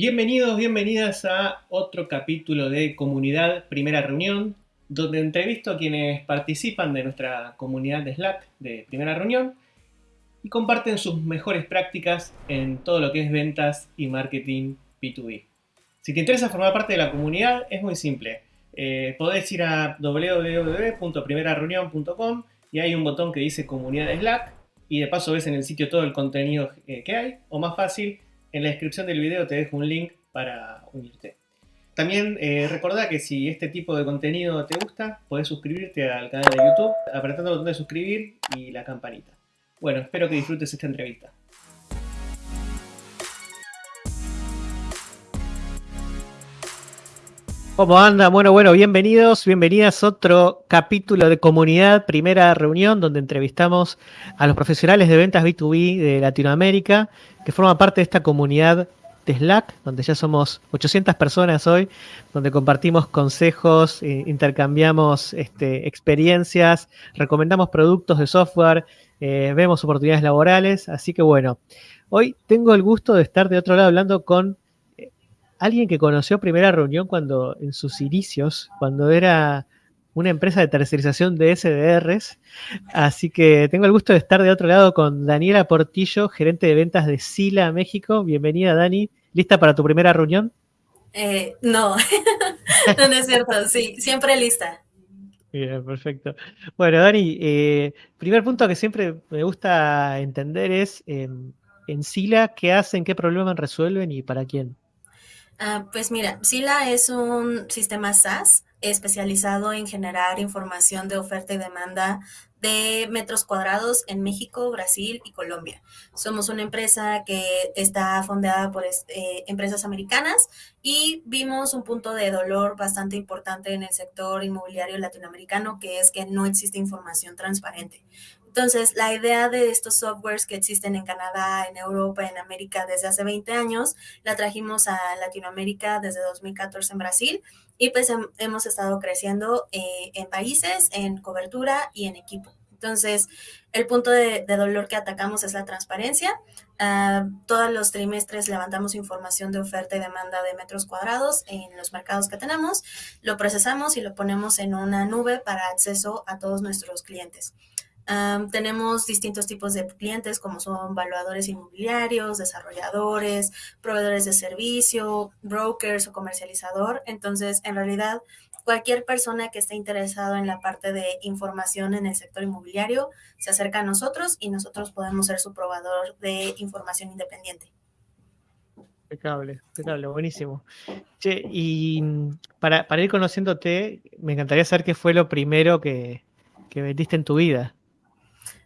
Bienvenidos, bienvenidas a otro capítulo de Comunidad Primera Reunión, donde entrevisto a quienes participan de nuestra comunidad de Slack de Primera Reunión y comparten sus mejores prácticas en todo lo que es ventas y marketing B2B. Si te interesa formar parte de la comunidad, es muy simple. Eh, podés ir a www.primerareunión.com y hay un botón que dice Comunidad Slack y de paso ves en el sitio todo el contenido eh, que hay, o más fácil, en la descripción del video te dejo un link para unirte. También eh, recordá que si este tipo de contenido te gusta, podés suscribirte al canal de YouTube apretando el botón de suscribir y la campanita. Bueno, espero que disfrutes esta entrevista. ¿Cómo anda? Bueno, bueno, bienvenidos, bienvenidas a otro capítulo de comunidad, primera reunión donde entrevistamos a los profesionales de ventas B2B de Latinoamérica que forman parte de esta comunidad de Slack, donde ya somos 800 personas hoy, donde compartimos consejos, eh, intercambiamos este, experiencias, recomendamos productos de software, eh, vemos oportunidades laborales. Así que bueno, hoy tengo el gusto de estar de otro lado hablando con alguien que conoció primera reunión cuando en sus inicios, cuando era una empresa de tercerización de SDRs. Así que tengo el gusto de estar de otro lado con Daniela Portillo, gerente de ventas de Sila México. Bienvenida, Dani. ¿Lista para tu primera reunión? Eh, no, no, es cierto. Sí, siempre lista. Bien, perfecto. Bueno, Dani, eh, primer punto que siempre me gusta entender es em, en Sila, ¿qué hacen, qué problemas resuelven y para quién? Ah, pues mira, Sila es un sistema SaaS especializado en generar información de oferta y demanda de metros cuadrados en México, Brasil y Colombia. Somos una empresa que está fundada por eh, empresas americanas y vimos un punto de dolor bastante importante en el sector inmobiliario latinoamericano, que es que no existe información transparente. Entonces, la idea de estos softwares que existen en Canadá, en Europa, en América desde hace 20 años, la trajimos a Latinoamérica desde 2014 en Brasil y pues hemos estado creciendo eh, en países, en cobertura y en equipo. Entonces, el punto de, dolor que atacamos es la transparencia. Uh, todos los trimestres levantamos información de oferta y demanda de metros cuadrados en los mercados que tenemos, lo procesamos y lo ponemos en una nube para acceso a todos nuestros clientes tenemos distintos tipos de clientes como son valuadores inmobiliarios, desarrolladores, proveedores de servicio, brokers o comercializador. Entonces, en realidad, cualquier persona que esté interesado en la parte de información en el sector inmobiliario se acerca a nosotros y nosotros podemos ser su proveedor de información independiente. Impecable, impecable, buenísimo. Che, y para, ir conociéndote, me encantaría saber qué fue lo primero que, que vendiste en tu vida.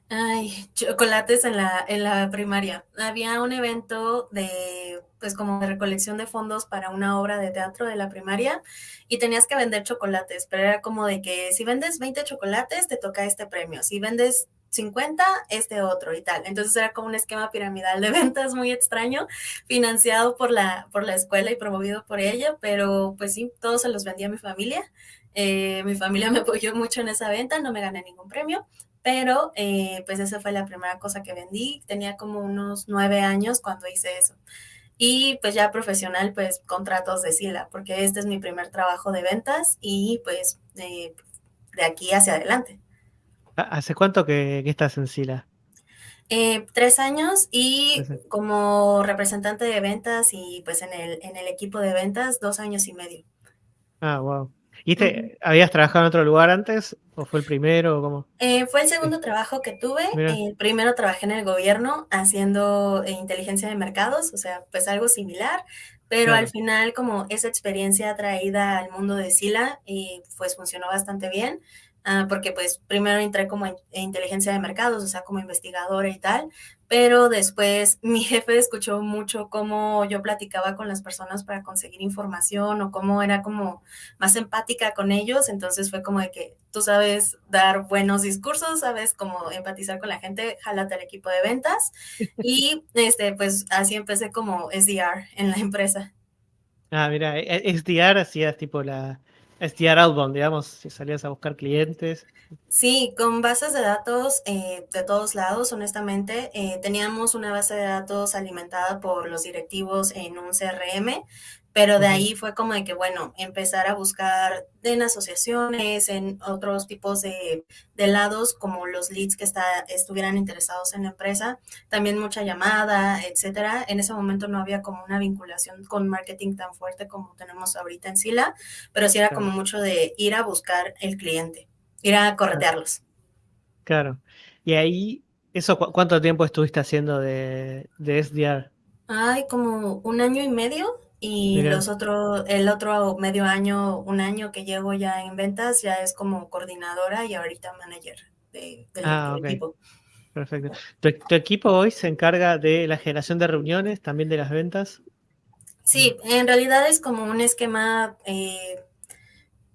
Ay, chocolates en la, en la primaria. Había un evento de, pues como recolección de fondos para una obra de teatro de la primaria y tenías que vender chocolates, pero era como de que si vendes 20 chocolates te toca este premio, si vendes 50, este otro y tal. Entonces era como un esquema piramidal de ventas muy extraño, financiado por la, por la escuela y promovido por ella, pero pues sí, todos se los vendía a mi familia. Eh, mi familia me apoyó mucho en esa venta, no me gané ningún premio, pero eh, pues esa fue la primera cosa que vendí. Tenía como unos nueve años cuando hice eso. Y pues ya profesional, pues contratos de Sila, porque este es mi primer trabajo de ventas y pues de aquí hacia adelante. ¿Hace cuánto que, estás en Sila? Eh, tres años y como representante de ventas y pues en el, en el equipo de ventas dos años y medio. Ah, wow. ¿Y te, habías trabajado en otro lugar antes? ¿O fue el primero? O cómo? Eh, fue el segundo trabajo que tuve. El primero trabajé en el gobierno haciendo eh, inteligencia de mercados, o sea, pues algo similar, pero al final como esa experiencia traída al mundo de Sila, eh, pues funcionó bastante bien. Ah, porque pues primero entré como en, inteligencia de mercados, o sea, como investigadora y tal, pero después mi jefe escuchó mucho cómo yo platicaba con las personas para conseguir información o cómo era como más empática con ellos, entonces fue como de que tú sabes dar buenos discursos, sabes cómo empatizar con la gente, jálate al equipo de ventas y este pues así empecé como SDR en la empresa. Ah, mira, e, e, SDR hacías tipo la SDR outbound, digamos, si salías a buscar clientes. Sí, con bases de datos eh, de todos lados, honestamente. Eh, teníamos una base de datos alimentada por los directivos en un CRM, pero de ahí fue como de que, bueno, empezar a buscar en asociaciones, en otros tipos de, lados, como los leads que está, estuvieran interesados en la empresa, también mucha llamada, etcétera. En ese momento no había como una vinculación con marketing tan fuerte como tenemos ahorita en Sila, pero sí era como mucho de ir a buscar el cliente, ir a corretearlos. Claro. Y ahí, ¿eso cuánto tiempo estuviste haciendo de, de SDR? Ay, como un año y medio. Y los otros, el otro medio año, un año que llevo ya en ventas, ya es como coordinadora y ahorita manager de, del ah, equipo. Perfecto. ¿Tu, equipo hoy se encarga de la generación de reuniones, también de las ventas? Sí, en realidad es como un esquema eh,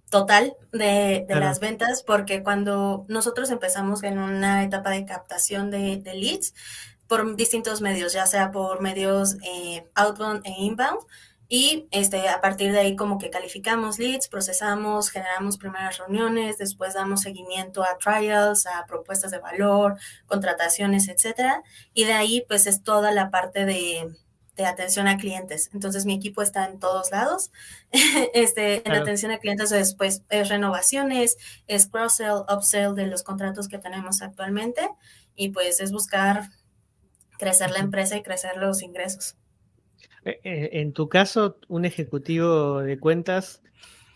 total de, las ventas, porque cuando nosotros empezamos en una etapa de captación de, de leads por distintos medios, ya sea por medios eh, outbound e inbound, y este, a partir de ahí como que calificamos leads, procesamos, generamos primeras reuniones, después damos seguimiento a trials, a propuestas de valor, contrataciones, etcétera. Y de ahí pues es toda la parte de, de atención a clientes. Entonces mi equipo está en todos lados. este, en atención a clientes después es renovaciones, es cross-sell, upsell de los contratos que tenemos actualmente y pues es buscar crecer la empresa y crecer los ingresos. Eh, eh, en tu caso, un ejecutivo de cuentas,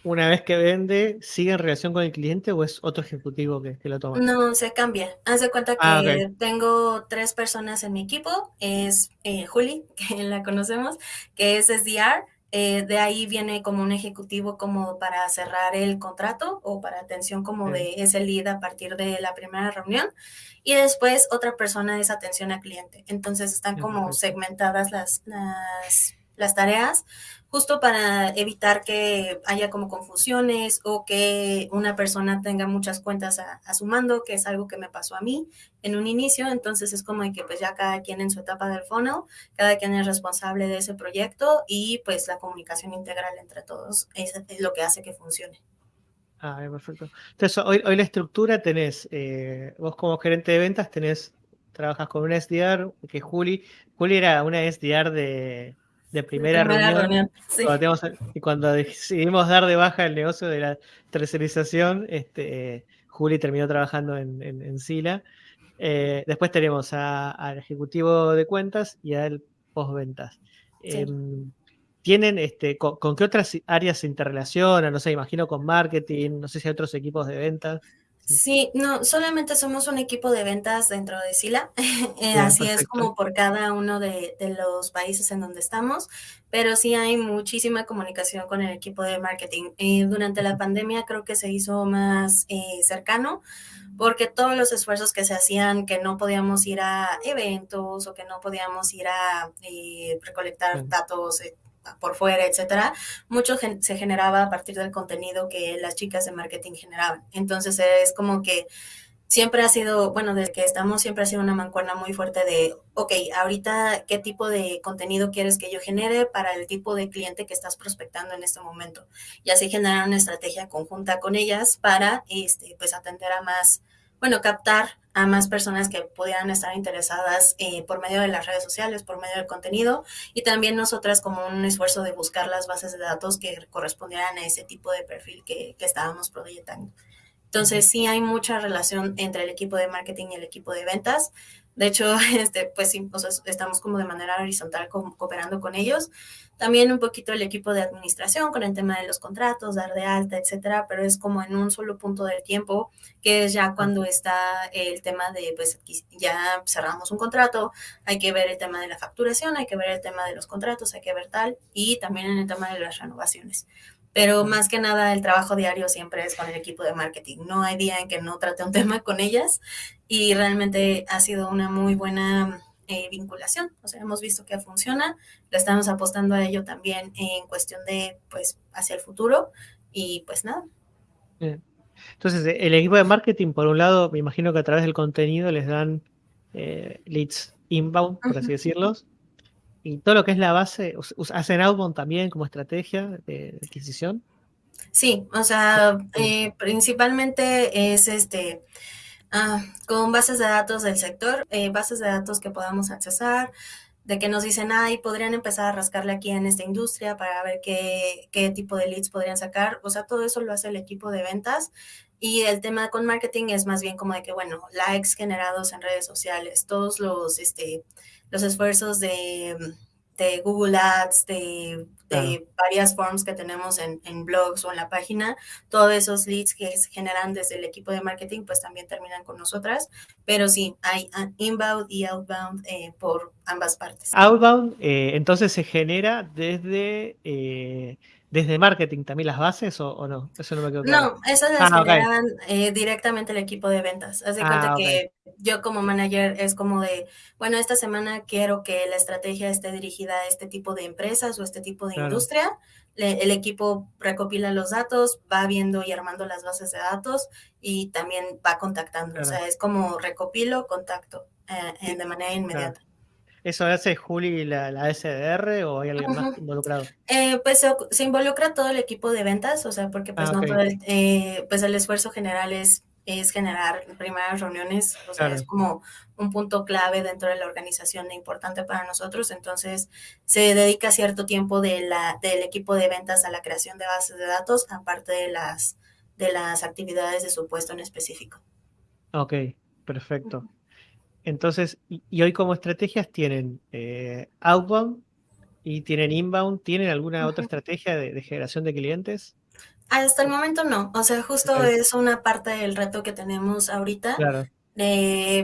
una vez que vende, ¿sigue en relación con el cliente o es otro ejecutivo que, lo toma? No, se cambia. Haz de cuenta ah, que tengo tres personas en mi equipo. Es eh, Juli, que la conocemos, que es SDR. De ahí viene como un ejecutivo como para cerrar el contrato o para atención como de ese lead a partir de la primera reunión. Y después otra persona es atención a cliente. Entonces están como segmentadas las, las, las tareas justo para evitar que haya como confusiones o que una persona tenga muchas cuentas a, su mando, que es algo que me pasó a mí en un inicio. Entonces es como que pues ya cada quien en su etapa del funnel, cada quien es responsable de ese proyecto y pues la comunicación integral entre todos es lo que hace que funcione. Ah, perfecto. Entonces, hoy, hoy la estructura tenés, eh, vos como gerente de ventas tenés, trabajas con una SDR, que Juli, Juli era una SDR de, de primera, reunión. y cuando decidimos dar de baja el negocio de la tercerización, este, Juli terminó trabajando en, en, Sila. Eh, después tenemos al ejecutivo de cuentas y al postventas. Em, tienen, este, con, qué otras áreas se interrelacionan? No sé, imagino con marketing, no sé si hay otros equipos de ventas. Sí, no, solamente somos un equipo de ventas dentro de Sila, eh, así es como por cada uno de, los países en donde estamos, pero sí hay muchísima comunicación con el equipo de marketing. Eh, durante la pandemia creo que se hizo más eh, cercano porque todos los esfuerzos que se hacían, que no podíamos ir a eventos o que no podíamos ir a recolectar datos por fuera, etcétera, mucho se generaba a partir del contenido que las chicas de marketing generaban. Entonces es como que siempre ha sido, bueno, desde que estamos siempre ha sido una mancuerna muy fuerte de, ok, ahorita qué tipo de contenido quieres que yo genere para el tipo de cliente que estás prospectando en este momento. Y así generar una estrategia conjunta con ellas para, este, pues, atender a más, bueno, captar a más personas que pudieran estar interesadas eh, por medio de las redes sociales, por medio del contenido y también nosotras como un esfuerzo de buscar las bases de datos que correspondieran a ese tipo de perfil que, que estábamos proyectando. Entonces sí hay mucha relación entre el equipo de marketing y el equipo de ventas. De hecho, este, pues sí, estamos como de manera horizontal cooperando con ellos. También un poquito el equipo de administración con el tema de los contratos, dar de alta, etcétera, pero es como en un solo punto del tiempo, que es ya cuando está el tema de, pues ya cerramos un contrato, hay que ver el tema de la facturación, hay que ver el tema de los contratos, hay que ver tal, y también en el tema de las renovaciones. Pero más que nada el trabajo diario siempre es con el equipo de marketing. No hay día en que no trate un tema con ellas y realmente ha sido una muy buena eh, vinculación. O sea, hemos visto que funciona, le estamos apostando a ello también en cuestión de, pues, hacia el futuro y pues nada. Entonces, el equipo de marketing, por un lado, me imagino que a través del contenido les dan eh, leads inbound, por así decirlos, y todo lo que es la base, ¿hacen outbound también como estrategia de adquisición? Sí, o sea, eh, principalmente es este ah, con bases de datos del sector, eh, bases de datos que podamos accesar, de que nos dicen, ay, podrían empezar a rascarle aquí en esta industria para ver qué, qué tipo de leads podrían sacar. O sea, todo eso lo hace el equipo de ventas. Y el tema con marketing es más bien como de que, bueno, likes generados en redes sociales, todos los, este, los esfuerzos de de Google Ads, de, varias forms que tenemos en, blogs o en la página, todos esos leads que se generan desde el equipo de marketing, pues también terminan con nosotras. Pero sí, hay inbound y outbound eh, por ambas partes. Outbound, eh, entonces se genera desde... ¿Desde marketing también las bases o, no? Eso no me quedó claro. No, esas las ah, generan eh, directamente el equipo de ventas. Haz de cuenta ah, que yo como manager es como de, bueno, esta semana quiero que la estrategia esté dirigida a este tipo de empresas o este tipo de industria. el equipo recopila los datos, va viendo y armando las bases de datos y también va contactando. O sea, es como recopilo, contacto eh, de manera inmediata. ¿Eso hace Juli la, la SDR o hay alguien más involucrado? Eh, pues se, involucra todo el equipo de ventas, o sea, porque pues ah, no todo el, eh, pues el esfuerzo general es, es generar primeras reuniones, o sea, es como un punto clave dentro de la organización importante para nosotros, entonces se dedica cierto tiempo de la, del equipo de ventas a la creación de bases de datos, aparte de las, de las actividades de su puesto en específico. Ok, perfecto. Entonces, y, hoy como estrategias tienen eh, outbound y tienen inbound, ¿tienen alguna otra estrategia de, generación de clientes? Hasta el momento no, o sea, justo es una parte del reto que tenemos ahorita. Claro.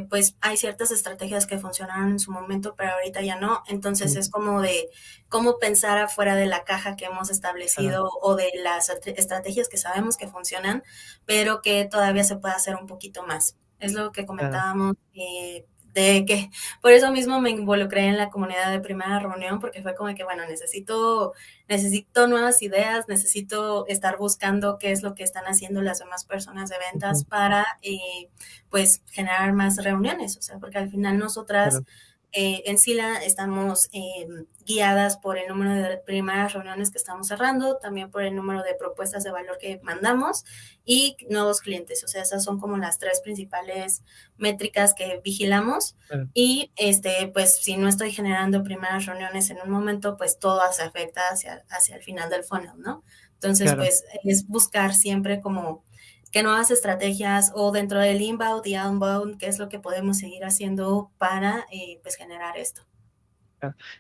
pues hay ciertas estrategias que funcionaron en su momento, pero ahorita ya no. Entonces es como de cómo pensar afuera de la caja que hemos establecido o de las estrategias que sabemos que funcionan, pero que todavía se puede hacer un poquito más. Es lo que comentábamos, eh, de que por eso mismo me involucré en la comunidad de primera reunión, porque fue como que, bueno, necesito, necesito nuevas ideas, necesito estar buscando qué es lo que están haciendo las demás personas de ventas para, eh, pues, generar más reuniones, o sea, porque al final nosotras... Eh, en SILA estamos eh, guiadas por el número de primeras reuniones que estamos cerrando, también por el número de propuestas de valor que mandamos y nuevos clientes. O sea, esas son como las tres principales métricas que vigilamos. Y este, pues si no estoy generando primeras reuniones en un momento, pues todo se afecta hacia, hacia el final del funnel, ¿no? Entonces, pues es buscar siempre como qué nuevas estrategias o dentro del inbound y outbound, qué es lo que podemos seguir haciendo para eh, pues generar esto.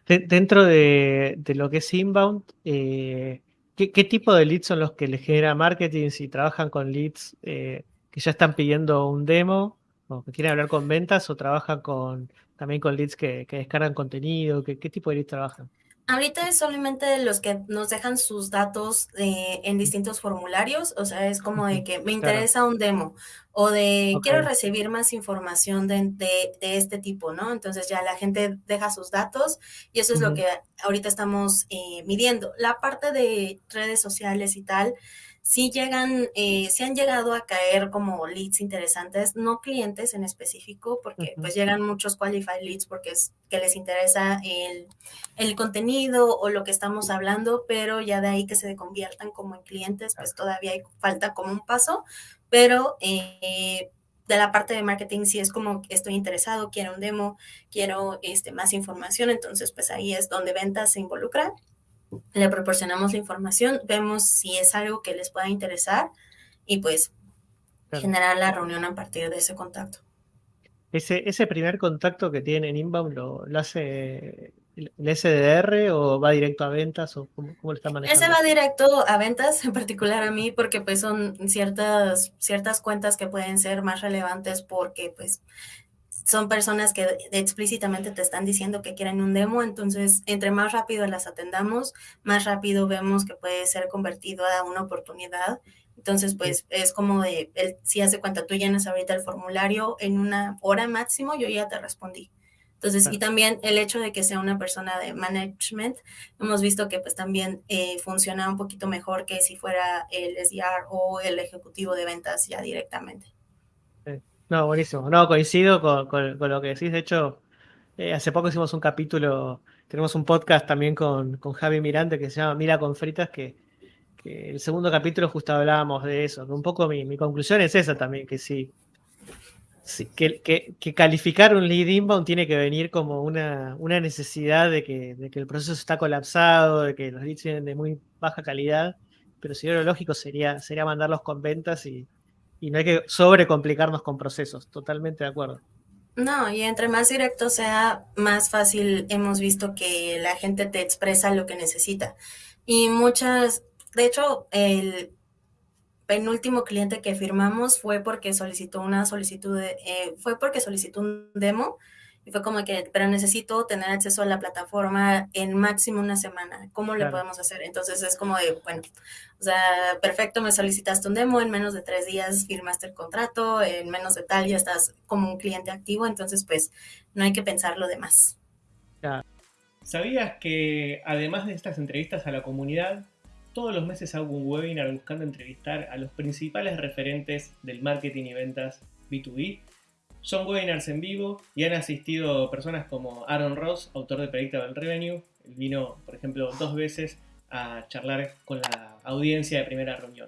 dentro de, lo que es inbound, eh, ¿qué, tipo de leads son los que le genera marketing? Si trabajan con leads eh, que ya están pidiendo un demo o que quieren hablar con ventas o trabajan con también con leads que, que descargan contenido, ¿qué, ¿qué tipo de leads trabajan? Ahorita es solamente los que nos dejan sus datos eh, en distintos formularios, o sea, es como de que me interesa un demo o de quiero recibir más información de, este tipo, ¿no? Entonces ya la gente deja sus datos y eso es lo que ahorita estamos eh, midiendo. La parte de redes sociales y tal, sí llegan, eh, sí han llegado a caer como leads interesantes, no clientes en específico, porque pues llegan muchos qualified leads porque es que les interesa el, el, contenido o lo que estamos hablando, pero ya de ahí que se conviertan como en clientes, pues todavía hay, falta como un paso, pero eh, de la parte de marketing sí es como estoy interesado, quiero un demo, quiero este, más información, entonces pues ahí es donde ventas se involucra le proporcionamos la información, vemos si es algo que les pueda interesar y pues generar la reunión a partir de ese contacto. Ese, ese primer contacto que tienen en Inbound lo, hace el SDR o va directo a ventas o cómo, lo está manejando? Ese va directo a ventas, en particular a mí, porque pues son ciertas, ciertas cuentas que pueden ser más relevantes porque pues son personas que explícitamente te están diciendo que quieren un demo, entonces entre más rápido las atendamos, más rápido vemos que puede ser convertido a una oportunidad. Entonces, pues es como de, el, si hace cuenta, tú llenas ahorita el formulario en una hora máximo, yo ya te respondí. Entonces, y también el hecho de que sea una persona de management, hemos visto que pues también eh, funciona un poquito mejor que si fuera el SDR o el ejecutivo de ventas ya directamente. No, buenísimo. No, coincido con, lo que decís. De hecho, eh, hace poco hicimos un capítulo, tenemos un podcast también con, con Javi Mirante que se llama Mira con Fritas, que, el segundo capítulo justo hablábamos de eso. un poco mi, mi conclusión es esa también, que sí, que, calificar un lead inbound tiene que venir como una, una necesidad de que, de que, el proceso está colapsado, de que los leads vienen de muy baja calidad, pero si lo lógico sería, sería mandarlos con ventas y, y no hay que sobrecomplicarnos con procesos. Totalmente de acuerdo. No, y entre más directo sea, más fácil hemos visto que la gente te expresa lo que necesita. Y muchas, de hecho, el, penúltimo cliente que firmamos fue porque solicitó una solicitud, eh, fue porque solicitó un demo y fue como que, pero necesito tener acceso a la plataforma en máximo una semana. ¿Cómo le podemos hacer? Entonces es como de, bueno, o sea, perfecto, me solicitaste un demo, en menos de tres días firmaste el contrato, en menos de tal ya estás como un cliente activo, entonces pues no hay que pensar lo demás. ¿Sabías que además de estas entrevistas a la comunidad, todos los meses hago un webinar buscando entrevistar a los principales referentes del marketing y ventas B2B. Son webinars en vivo y han asistido personas como Aaron Ross, autor de Predictable Revenue. Vino, por ejemplo, dos veces a charlar con la audiencia de primera reunión.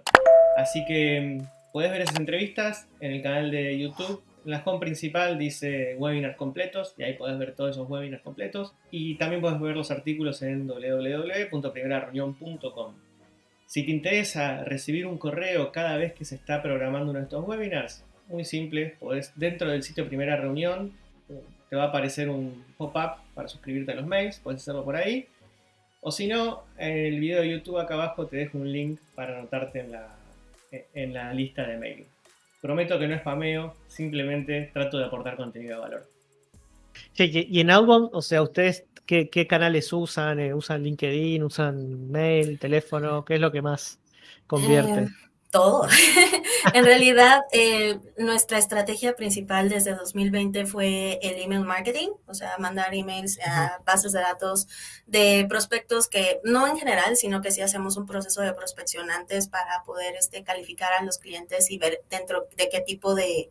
Así que mm, puedes ver esas entrevistas en el canal de YouTube. La home principal dice webinars completos y ahí puedes ver todos esos webinars completos. Y también puedes ver los artículos en www.primerareunión.com. Si te interesa recibir un correo cada vez que se está programando uno de estos webinars, muy simple, podés, dentro del sitio Primera Reunión te va a aparecer un pop-up para suscribirte a los mails, puedes hacerlo por ahí. O si no, en el video de YouTube acá abajo te dejo un link para anotarte en la, en la lista de mail. Prometo que no es spameo, simplemente trato de aportar contenido de valor. Sí, y en Outbound, o sea, ustedes ¿Qué, canales usan? Eh, ¿Usan LinkedIn? ¿Usan mail, teléfono? ¿Qué es lo que más convierte? Eh, todo. en realidad, eh, nuestra estrategia principal desde 2020 fue el email marketing, o sea, mandar emails a bases de datos de prospectos que no en general, sino que sí hacemos un proceso de prospección antes para poder este, calificar a los clientes y ver dentro de qué tipo de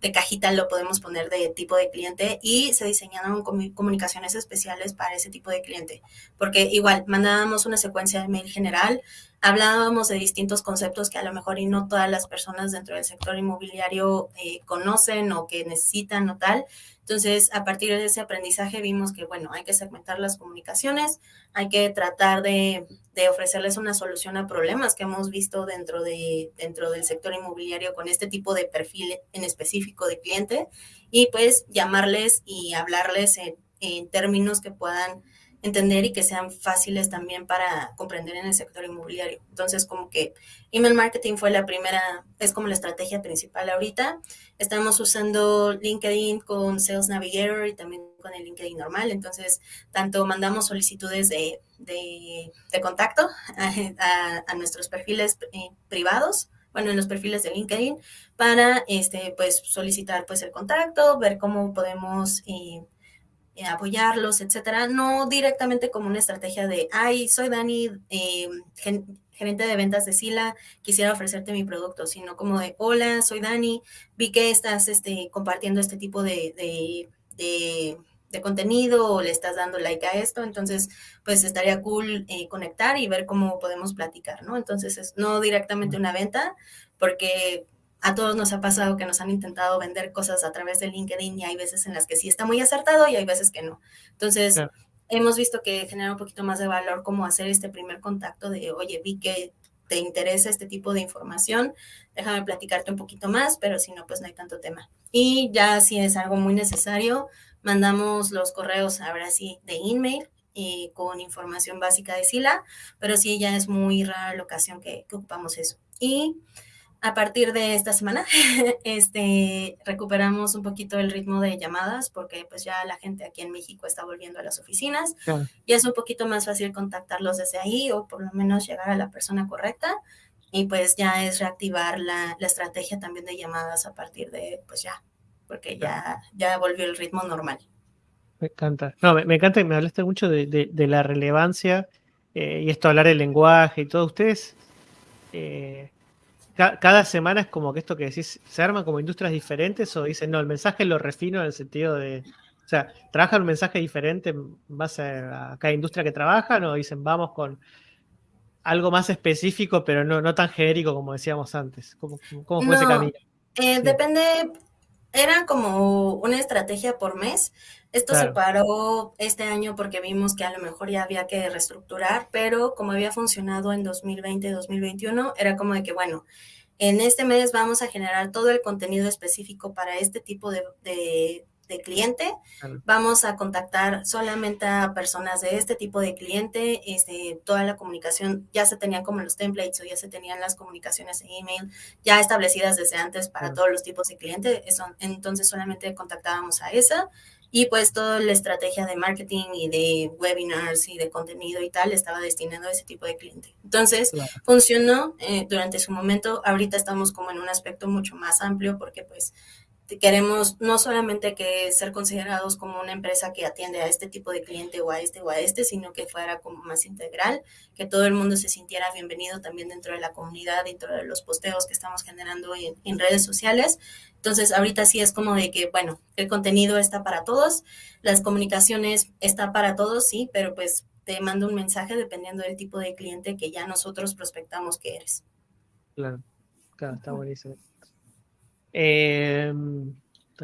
de cajita lo podemos poner de tipo de cliente y se diseñaron comunicaciones especiales para ese tipo de cliente. Porque igual, mandábamos una secuencia de mail general, hablábamos de distintos conceptos que a lo mejor y no todas las personas dentro del sector inmobiliario eh, conocen o que necesitan o tal. Entonces, a partir de ese aprendizaje vimos que, bueno, hay que segmentar las comunicaciones, hay que tratar de, ofrecerles una solución a problemas que hemos visto dentro, de, dentro del sector inmobiliario con este tipo de perfil en específico de cliente y pues llamarles y hablarles en términos que puedan entender y que sean fáciles también para comprender en el sector inmobiliario. Entonces, como que email marketing fue la primera, es como la estrategia principal ahorita. Estamos usando LinkedIn con Sales Navigator y también con el LinkedIn normal. Entonces, tanto mandamos solicitudes de, de, contacto a, nuestros perfiles eh, privados, bueno, en los perfiles de LinkedIn, para este, pues, solicitar pues, el contacto, ver cómo podemos... Eh, eh, apoyarlos, etcétera, no directamente como una estrategia de, ay, soy Dani, eh, gerente de ventas de Sila, quisiera ofrecerte mi producto, sino como de, hola, soy Dani, vi que estás este, compartiendo este tipo de, de, contenido o le estás dando like a esto, entonces, pues estaría cool eh, conectar y ver cómo podemos platicar, ¿no? Entonces, es no directamente una venta, porque a todos nos ha pasado que nos han intentado vender cosas a través de LinkedIn y hay veces en las que sí está muy acertado y hay veces que no. Entonces, hemos visto que genera un poquito más de valor como hacer este primer contacto de, oye, vi que te interesa este tipo de información, déjame platicarte un poquito más, pero si no, pues no hay tanto tema. Y ya si es algo muy necesario, mandamos los correos ahora sí de email y con información básica de SILA, pero sí ya es muy rara la ocasión que, que ocupamos eso. Y a partir de esta semana, este, recuperamos un poquito el ritmo de llamadas porque pues ya la gente aquí en México está volviendo a las oficinas y es un poquito más fácil contactarlos desde ahí o por lo menos llegar a la persona correcta y pues ya es reactivar la, estrategia también de llamadas a partir de pues ya, porque ya, ya volvió el ritmo normal. Me encanta. No, me, encanta que me hablaste mucho de, la relevancia eh, y esto hablar el lenguaje y todo. Ustedes... Eh, cada semana es como que esto que decís, ¿se arman como industrias diferentes o dicen, no, el mensaje lo refino en el sentido de, o sea, ¿trabajan un mensaje diferente en base a cada industria que trabajan o dicen, vamos con, algo más específico, pero no, no tan genérico como decíamos antes. ¿Cómo, cómo fue ese camino? Eh, depende, era como una estrategia por mes. Esto se paró este año porque vimos que a lo mejor ya había que reestructurar, pero como había funcionado en 2020, 2021, era como de que, bueno, en este mes vamos a generar todo el contenido específico para este tipo de, de cliente. Vamos a contactar solamente a personas de este tipo de cliente. Este, toda la comunicación ya se tenían como los templates o ya se tenían las comunicaciones en email ya establecidas desde antes para todos los tipos de clientes. entonces solamente contactábamos a esa y pues toda la estrategia de marketing y de webinars y de contenido y tal estaba destinado a ese tipo de cliente. Entonces funcionó eh, durante su momento. Ahorita estamos como en un aspecto mucho más amplio porque pues queremos no solamente que ser considerados como una empresa que atiende a este tipo de cliente o a este o a este, sino que fuera como más integral, que todo el mundo se sintiera bienvenido también dentro de la comunidad, dentro de los posteos que estamos generando en, redes sociales. Entonces, ahorita sí es como de que, bueno, el contenido está para todos, las comunicaciones está para todos, sí, pero pues te mando un mensaje dependiendo del tipo de cliente que ya nosotros prospectamos que eres. Claro, claro, está buenísimo. Eh,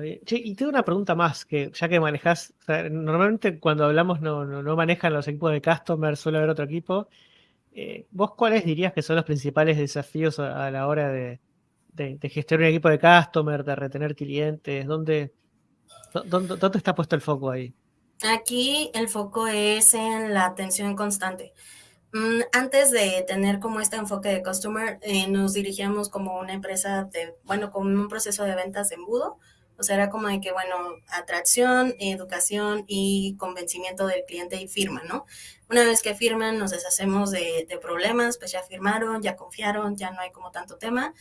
y tengo una pregunta más, que ya que manejas, normalmente cuando hablamos no, no, manejan los equipos de customer, suele haber otro equipo. Eh, ¿Vos cuáles dirías que son los principales desafíos a, la hora de, gestionar un equipo de customer, de retener clientes? ¿Dónde, dónde, dónde está puesto el foco ahí? Aquí el foco es en la atención constante. Mm, antes de tener como este enfoque de customer, eh, nos dirigíamos como una empresa de, bueno, como un proceso de ventas de embudo. O sea, era como de que, bueno, atracción, educación y convencimiento del cliente y firma, ¿no? Una vez que firman, nos deshacemos de, de problemas, pues ya firmaron, ya confiaron, ya no hay como tanto tema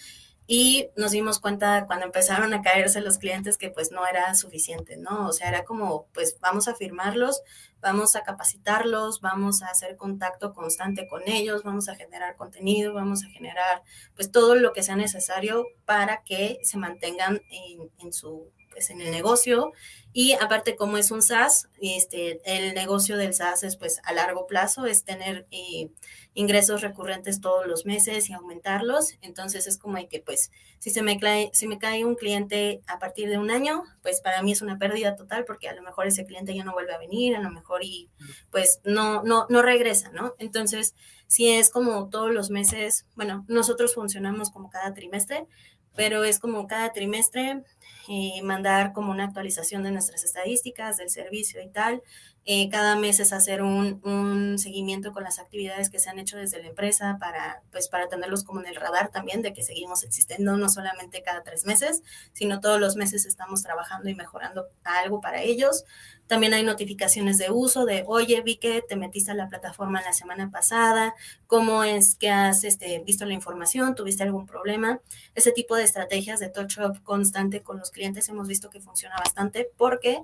y nos dimos cuenta cuando empezaron a caerse los clientes que pues no era suficiente, ¿no? O sea, era como, pues vamos a firmarlos, vamos a capacitarlos, vamos a hacer contacto constante con ellos, vamos a generar contenido, vamos a generar pues todo lo que sea necesario para que se mantengan en, en su pues, en el negocio y aparte como es un SaaS, este, el negocio del SaaS es pues a largo plazo, es tener eh, ingresos recurrentes todos los meses y aumentarlos. Entonces es como que pues si se me cae, si me cae un cliente a partir de un año, pues para mí es una pérdida total porque a lo mejor ese cliente ya no vuelve a venir, a lo mejor y pues no, no, no regresa, ¿no? Entonces si es como todos los meses, bueno, nosotros funcionamos como cada trimestre, pero es como cada trimestre eh, mandar como una actualización de nuestras estadísticas del servicio y tal. Eh, cada mes es hacer un, un, seguimiento con las actividades que se han hecho desde la empresa para, pues, para tenerlos como en el radar también de que seguimos existiendo, no solamente cada tres meses, sino todos los meses estamos trabajando y mejorando algo para ellos. También hay notificaciones de uso de, oye, vi que te metiste a la plataforma la semana pasada, cómo es que has este, visto la información, tuviste algún problema. Ese tipo de estrategias de touch-up constante con los clientes hemos visto que funciona bastante porque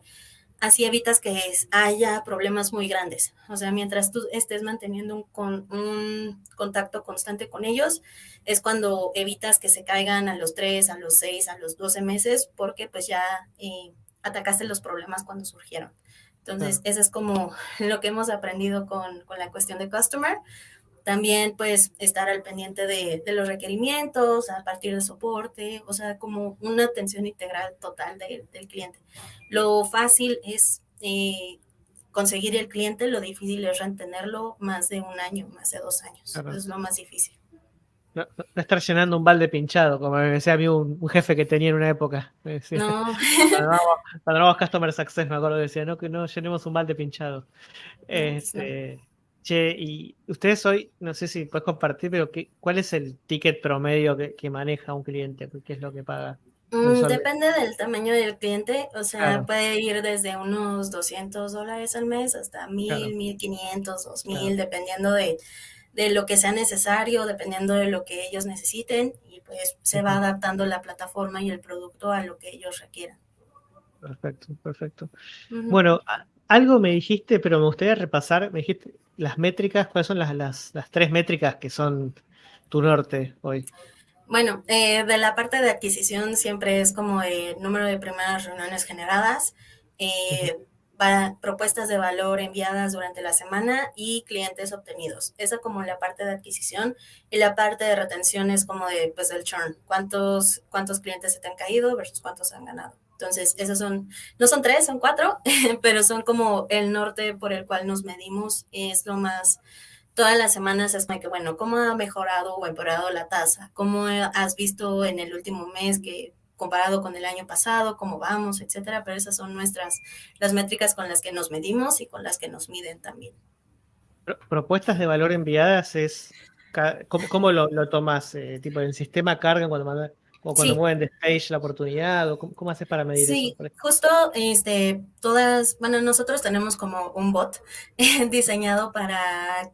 así evitas que haya problemas muy grandes. O sea, mientras tú estés manteniendo un, con, un contacto constante con ellos, es cuando evitas que se caigan a los 3, a los 6, a los 12 meses, porque pues ya eh, atacaste los problemas cuando surgieron. Entonces, eso es como lo que hemos aprendido con, con la cuestión de customer. También, pues, estar al pendiente de, de, los requerimientos, a partir de soporte, o sea, como una atención integral total de, del cliente. Lo fácil es eh, conseguir el cliente, lo difícil es retenerlo más de un año, más de dos años. Es lo más difícil. No, estar llenando un balde pinchado, como me decía a mí un, jefe que tenía en una época. no. Cuando éramos Customer Success, me acuerdo que decía, no, que no llenemos un balde pinchado. Este, Che, y ustedes hoy, no sé si puedes compartir, pero ¿qué, ¿cuál es el ticket promedio que, maneja un cliente? ¿Qué es lo que paga? Mm, depende del tamaño del cliente, o sea, puede ir desde unos 200 dólares al mes hasta 1000, 1500, 2000, dependiendo de, de, lo que sea necesario, dependiendo de lo que ellos necesiten, y pues se va adaptando la plataforma y el producto a lo que ellos requieran. Perfecto, perfecto. Bueno, algo me dijiste, pero me gustaría repasar, me dijiste las métricas, ¿cuáles son las, las, las tres métricas que son tu norte hoy? Bueno, eh, de la parte de adquisición siempre es como el número de primeras reuniones generadas, eh, propuestas de valor enviadas durante la semana y clientes obtenidos. Esa como la parte de adquisición y la parte de retención es como de, pues, el churn. ¿Cuántos, cuántos clientes se te han caído versus cuántos han ganado? Entonces, esos son, no son tres, son cuatro, pero son como el norte por el cual nos medimos. Es lo más, todas las semanas es que, bueno, ¿cómo ha mejorado o empeorado la tasa? ¿Cómo has visto en el último mes que comparado con el año pasado, cómo vamos, etcétera, pero esas son nuestras, las métricas con las que nos medimos y con las que nos miden también. Propuestas de valor enviadas es, ¿cómo, lo, tomas? Eh, tipo, en sistema cargan cuando mandas o cuando mueven de stage la oportunidad, o cómo, haces para medir sí, eso. Sí, justo este, todas, bueno, nosotros tenemos como un bot diseñado para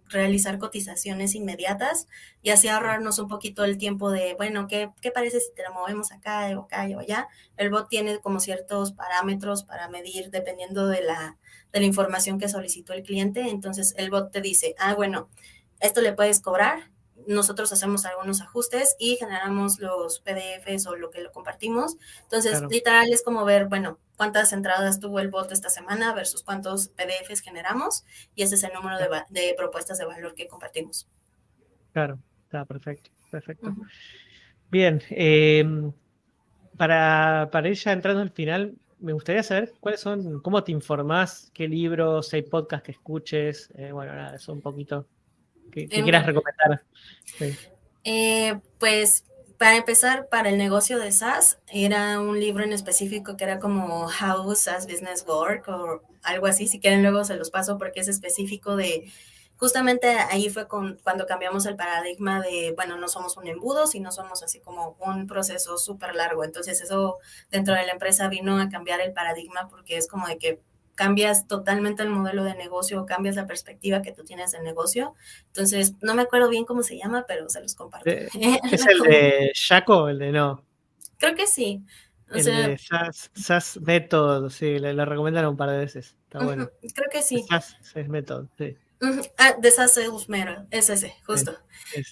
realizar cotizaciones inmediatas y así ahorrarnos un poquito el tiempo de, bueno, ¿qué, qué parece si te lo movemos acá o acá o allá? El bot tiene como ciertos parámetros para medir dependiendo de la, de la información que solicitó el cliente. Entonces el bot te dice, ah, bueno, esto le puedes cobrar, nosotros hacemos algunos ajustes y generamos los PDFs o lo que lo compartimos. Entonces, literal es como ver, bueno, cuántas entradas tuvo el bot esta semana versus cuántos PDFs generamos y ese es el número de, propuestas de valor que compartimos. Claro, está perfecto, perfecto. Bien, em, para, para ir ya entrando al final, me gustaría saber cuáles son, cómo te informás, qué libros, hay podcasts que escuches, eh, bueno, nada, eso un poquito ¿Qué, quieras recomendar? Eh, pues para empezar, para el negocio de SaaS, era un libro en específico que era como How SaaS Business Work o algo así. Si quieren, luego se los paso porque es específico de. Justamente ahí fue con, cuando cambiamos el paradigma de, bueno, no somos un embudo, sino somos así como un proceso súper largo. Entonces, eso dentro de la empresa vino a cambiar el paradigma porque es como de que cambias totalmente el modelo de negocio, cambias la perspectiva que tú tienes del negocio. Entonces, no me acuerdo bien cómo se llama, pero se los comparto. Eh, ¿Es el de Shaco o el de no? Creo que sí. el de SAS, Method, sí, le, recomendaron un par de veces. Está bueno. Creo que sí. SAS, Method, sí. Ah, de SAS Mero, es ese, justo.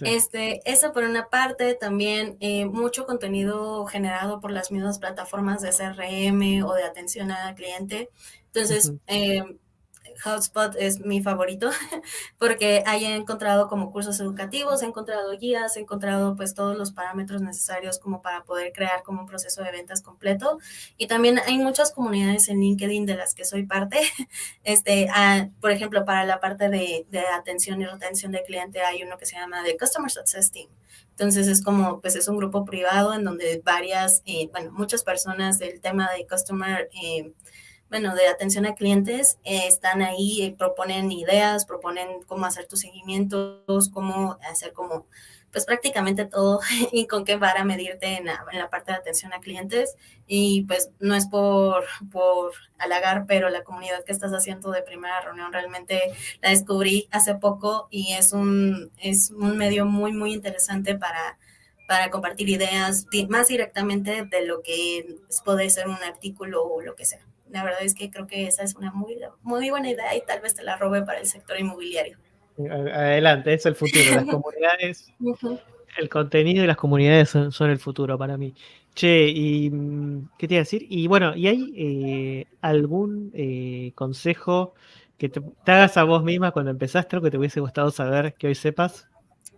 este, eso por una parte, también eh, mucho contenido generado por las mismas plataformas de CRM o de atención al cliente. Entonces, eh, Hotspot es mi favorito porque ahí he encontrado como cursos educativos, he encontrado guías, he encontrado pues todos los parámetros necesarios como para poder crear como un proceso de ventas completo. Y también hay muchas comunidades en LinkedIn de las que soy parte. Este, ah, por ejemplo, para la parte de, de, atención y retención de cliente hay uno que se llama The Customer Success Team. Entonces es como, pues es un grupo privado en donde varias, eh, bueno, muchas personas del tema de Customer eh, bueno, de atención a clientes, eh, están ahí, eh, proponen ideas, proponen cómo hacer tus seguimientos, cómo hacer como, pues prácticamente todo y con qué vara medirte en la, parte de atención a clientes. Y pues no es por, por halagar, pero la comunidad que estás haciendo de primera reunión realmente la descubrí hace poco y es un, es un medio muy, muy interesante para para compartir ideas más directamente de lo que puede ser un artículo o lo que sea la verdad es que creo que esa es una muy, muy buena idea y tal vez te la robe para el sector inmobiliario. Adelante, es el futuro. Las comunidades, el contenido y las comunidades son, el futuro para mí. Che, y ¿qué te iba a decir? Y bueno, ¿y hay eh, algún eh, consejo que te, hagas a vos misma cuando empezaste, o que te hubiese gustado saber que hoy sepas?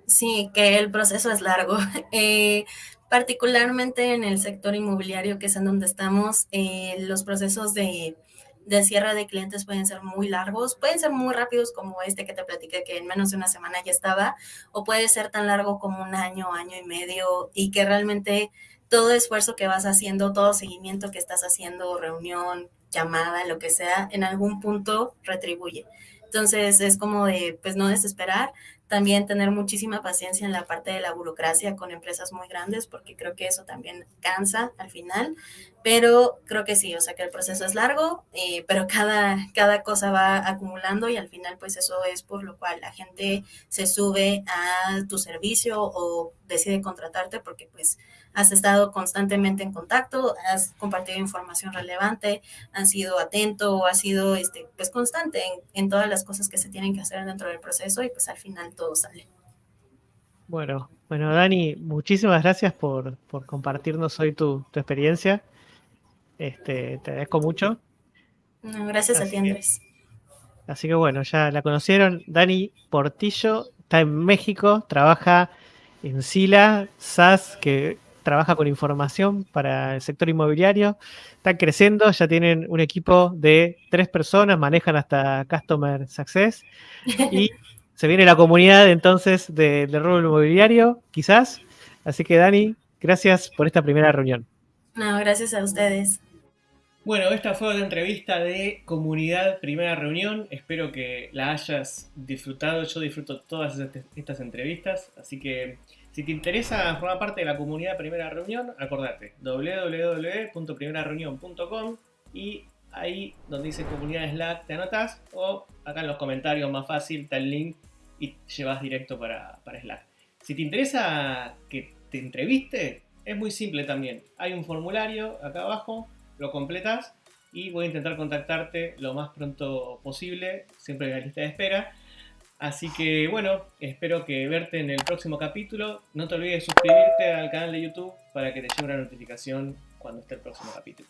Sí, que el proceso es largo. Eh, particularmente en el sector inmobiliario, que es en donde estamos, eh, los procesos de, de, cierre de clientes pueden ser muy largos, pueden ser muy rápidos como este que te platiqué, que en menos de una semana ya estaba, o puede ser tan largo como un año, año y medio, y que realmente todo esfuerzo que vas haciendo, todo seguimiento que estás haciendo, reunión, llamada, lo que sea, en algún punto retribuye. Entonces es como de, pues no desesperar, también tener muchísima paciencia en la parte de la burocracia con empresas muy grandes, porque creo que eso también cansa al final. Pero creo que sí, o sea que el proceso es largo, eh, pero cada, cada cosa va acumulando y al final pues eso es por lo cual la gente se sube a tu servicio o decide contratarte porque pues has estado constantemente en contacto, has compartido información relevante, has sido atento, has sido este, pues constante en, en todas las cosas que se tienen que hacer dentro del proceso y pues al final todo sale. Bueno, bueno, Dani, muchísimas gracias por, compartirnos hoy tu, experiencia. Este, te agradezco mucho. gracias a ti, Andrés. Así que bueno, ya la conocieron. Dani Portillo está en México, trabaja en Sila, SAS, que trabaja con información para el sector inmobiliario. Están creciendo, ya tienen un equipo de tres personas, manejan hasta Customer Success. Y se viene la comunidad entonces del de rubro inmobiliario, quizás. Así que Dani, gracias por esta primera reunión. No, gracias a ustedes. Bueno, esta fue la entrevista de comunidad primera reunión. Espero que la hayas disfrutado. Yo disfruto todas estas entrevistas. Así que si te interesa formar parte de la comunidad primera reunión, acordate www.primerareunión.com y ahí donde dice comunidad Slack te anotas o acá en los comentarios más fácil está el link y llevas directo para, para Slack. Si te interesa que te entreviste, es muy simple también. Hay un formulario acá abajo lo completas y voy a intentar contactarte lo más pronto posible, siempre en la lista de espera. Así que bueno, espero que verte en el próximo capítulo. No te olvides de suscribirte al canal de YouTube para que te llegue una notificación cuando esté el próximo capítulo.